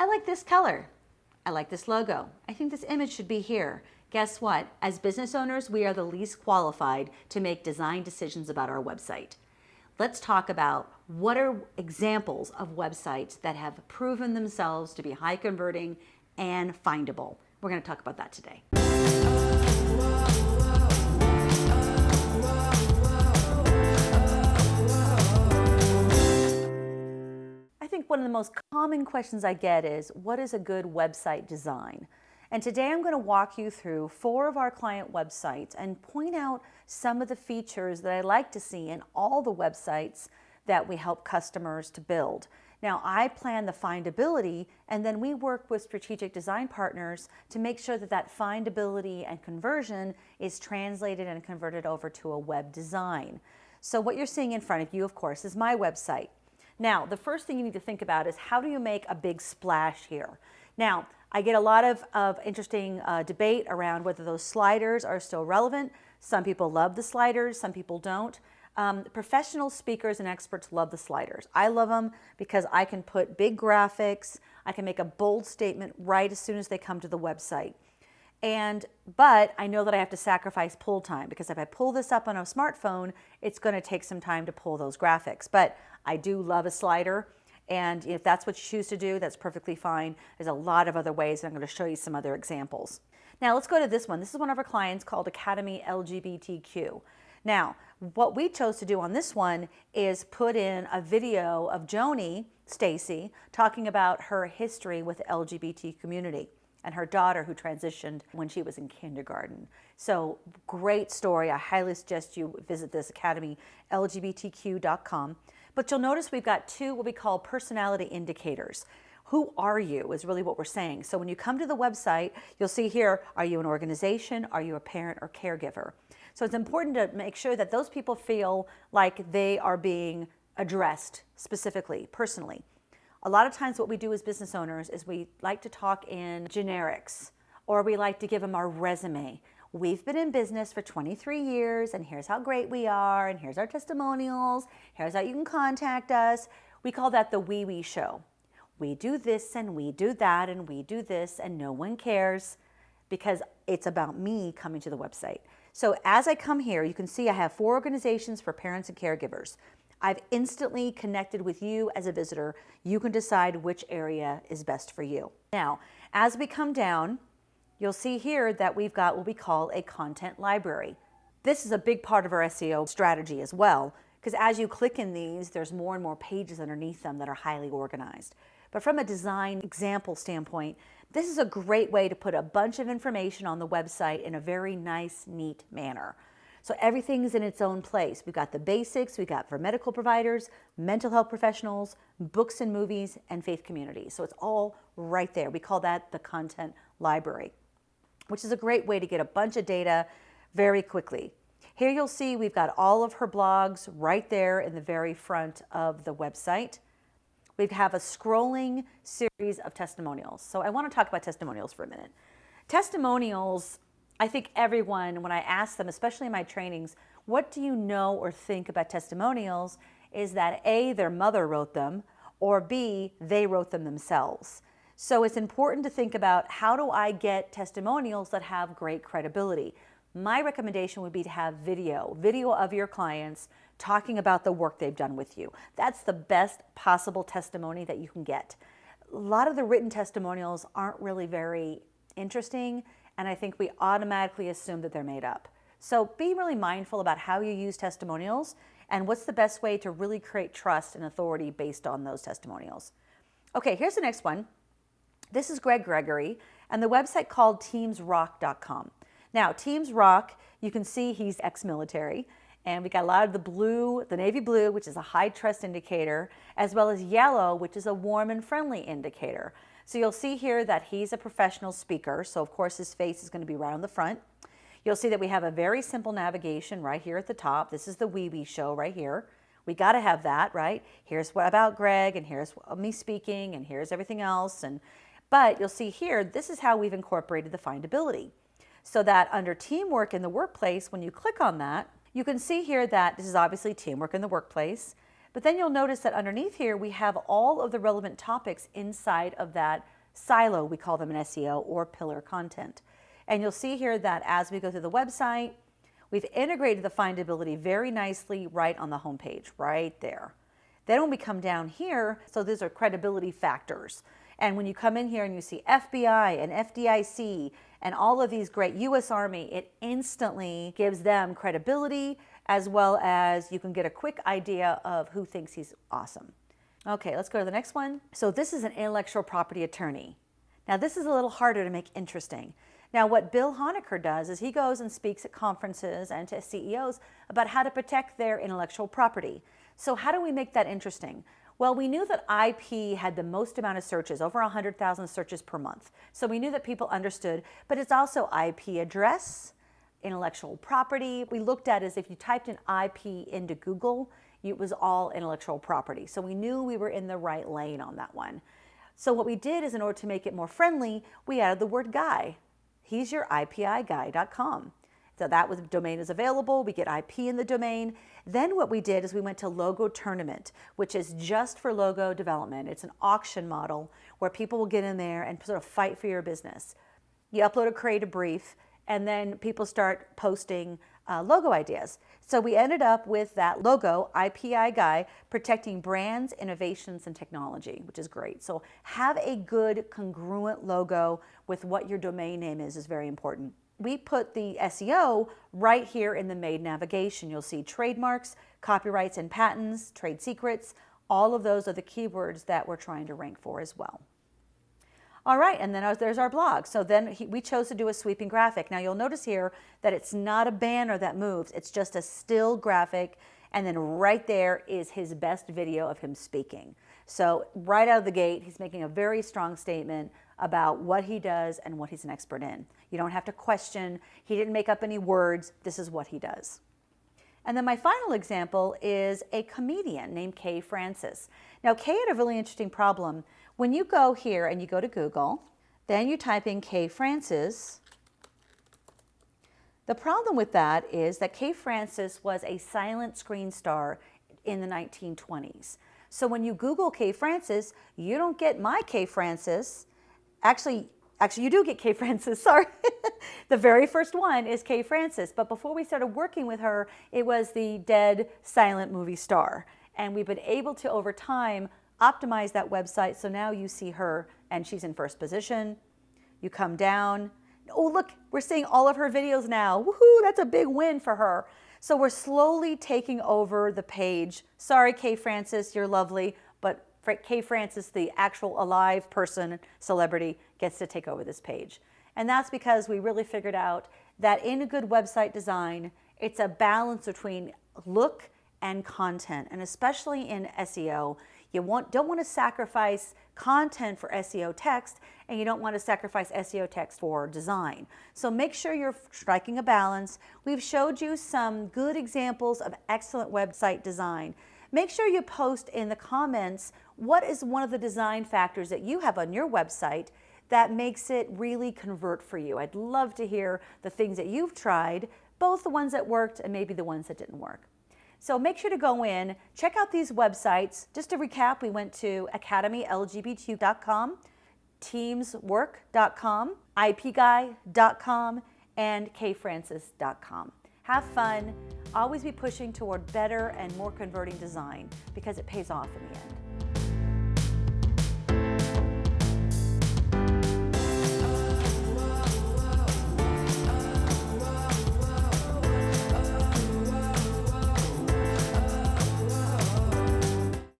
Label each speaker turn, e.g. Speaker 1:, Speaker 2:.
Speaker 1: I like this color. I like this logo. I think this image should be here. Guess what? As business owners, we are the least qualified to make design decisions about our website. Let's talk about what are examples of websites that have proven themselves to be high converting and findable. We're going to talk about that today. One of the most common questions I get is, what is a good website design? And today I'm going to walk you through four of our client websites and point out some of the features that I like to see in all the websites that we help customers to build. Now I plan the findability and then we work with strategic design partners to make sure that that findability and conversion is translated and converted over to a web design. So what you're seeing in front of you, of course, is my website. Now, the first thing you need to think about is how do you make a big splash here? Now, I get a lot of, of interesting uh, debate around whether those sliders are still relevant. Some people love the sliders, some people don't. Um, professional speakers and experts love the sliders. I love them because I can put big graphics, I can make a bold statement right as soon as they come to the website. And, but I know that I have to sacrifice pull time because if I pull this up on a smartphone, it's going to take some time to pull those graphics. But I do love a slider. And if that's what you choose to do, that's perfectly fine. There's a lot of other ways. And I'm going to show you some other examples. Now let's go to this one. This is one of our clients called Academy LGBTQ. Now, what we chose to do on this one is put in a video of Joni Stacy talking about her history with the LGBT community and her daughter who transitioned when she was in kindergarten. So great story. I highly suggest you visit this academy, lgbtq.com. But you'll notice we've got two what we call personality indicators. Who are you is really what we're saying. So when you come to the website, you'll see here, are you an organization? Are you a parent or caregiver? So it's important to make sure that those people feel like they are being addressed specifically, personally. A lot of times what we do as business owners is we like to talk in generics or we like to give them our resume. We've been in business for 23 years and here's how great we are and here's our testimonials, here's how you can contact us. We call that the wee wee show. We do this and we do that and we do this and no one cares because it's about me coming to the website. So as I come here, you can see I have four organizations for parents and caregivers. I've instantly connected with you as a visitor. You can decide which area is best for you. Now, as we come down, you'll see here that we've got what we call a content library. This is a big part of our SEO strategy as well, because as you click in these, there's more and more pages underneath them that are highly organized. But from a design example standpoint, this is a great way to put a bunch of information on the website in a very nice, neat manner. So everything's in its own place. We've got the basics, we've got for medical providers, mental health professionals, books and movies, and faith communities. So it's all right there. We call that the content library, which is a great way to get a bunch of data very quickly. Here you'll see we've got all of her blogs right there in the very front of the website. We have a scrolling series of testimonials. So I want to talk about testimonials for a minute. Testimonials I think everyone, when I ask them, especially in my trainings, what do you know or think about testimonials, is that A, their mother wrote them, or B, they wrote them themselves. So it's important to think about how do I get testimonials that have great credibility. My recommendation would be to have video, video of your clients talking about the work they've done with you. That's the best possible testimony that you can get. A lot of the written testimonials aren't really very interesting and I think we automatically assume that they're made up. So be really mindful about how you use testimonials and what's the best way to really create trust and authority based on those testimonials. Okay, here's the next one. This is Greg Gregory and the website called teamsrock.com. Now, Teams Rock, you can see he's ex-military and we got a lot of the blue, the navy blue, which is a high trust indicator, as well as yellow, which is a warm and friendly indicator. So you'll see here that he's a professional speaker. So of course his face is going to be right on the front. You'll see that we have a very simple navigation right here at the top. This is the Wee Wee show right here. We got to have that, right? Here's what about Greg and here's me speaking and here's everything else. And But you'll see here, this is how we've incorporated the findability. So that under teamwork in the workplace, when you click on that, you can see here that this is obviously teamwork in the workplace. But then you'll notice that underneath here, we have all of the relevant topics inside of that silo. We call them an SEO or pillar content. And you'll see here that as we go through the website, we've integrated the findability very nicely right on the homepage, right there. Then when we come down here, so these are credibility factors. And when you come in here and you see FBI and FDIC and all of these great US Army, it instantly gives them credibility as well as you can get a quick idea of who thinks he's awesome. Okay, let's go to the next one. So this is an intellectual property attorney. Now this is a little harder to make interesting. Now what Bill Honaker does is he goes and speaks at conferences and to CEOs about how to protect their intellectual property. So how do we make that interesting? Well, we knew that IP had the most amount of searches, over 100,000 searches per month. So we knew that people understood, but it's also IP address, intellectual property. We looked at is if you typed an IP into Google, it was all intellectual property. So we knew we were in the right lane on that one. So what we did is in order to make it more friendly, we added the word guy. He's your IPIguy.com. So that was domain is available. We get IP in the domain. Then what we did is we went to Logo Tournament, which is just for logo development. It's an auction model where people will get in there and sort of fight for your business. You upload a creative brief and then people start posting uh, logo ideas. So we ended up with that logo, IPI Guy, protecting brands, innovations, and technology, which is great. So have a good congruent logo with what your domain name is is very important we put the SEO right here in the made navigation. You'll see trademarks, copyrights and patents, trade secrets. All of those are the keywords that we're trying to rank for as well. All right, and then there's our blog. So then he, we chose to do a sweeping graphic. Now you'll notice here that it's not a banner that moves. It's just a still graphic. And then right there is his best video of him speaking. So right out of the gate, he's making a very strong statement about what he does and what he's an expert in. You don't have to question. He didn't make up any words. This is what he does. And then my final example is a comedian named Kay Francis. Now, Kay had a really interesting problem. When you go here and you go to Google, then you type in Kay Francis, the problem with that is that Kay Francis was a silent screen star in the 1920s. So when you Google Kay Francis, you don't get my Kay Francis. Actually, actually you do get Kay Francis, sorry. the very first one is Kay Francis. But before we started working with her, it was the dead silent movie star. And we've been able to, over time, optimize that website. So now you see her and she's in first position. You come down, oh, look, we're seeing all of her videos now. Woohoo, that's a big win for her. So we're slowly taking over the page. Sorry, Kay Francis, you're lovely, but Kay Francis, the actual alive person, celebrity, gets to take over this page. And that's because we really figured out that in a good website design, it's a balance between look and content. And especially in SEO, you want, don't want to sacrifice content for SEO text and you don't want to sacrifice SEO text for design. So make sure you're striking a balance. We've showed you some good examples of excellent website design. Make sure you post in the comments what is one of the design factors that you have on your website that makes it really convert for you. I'd love to hear the things that you've tried, both the ones that worked and maybe the ones that didn't work. So make sure to go in, check out these websites. Just to recap, we went to academylgbtq.com, teamswork.com, ipguy.com, and kfrancis.com. Have fun. Always be pushing toward better and more converting design because it pays off in the end.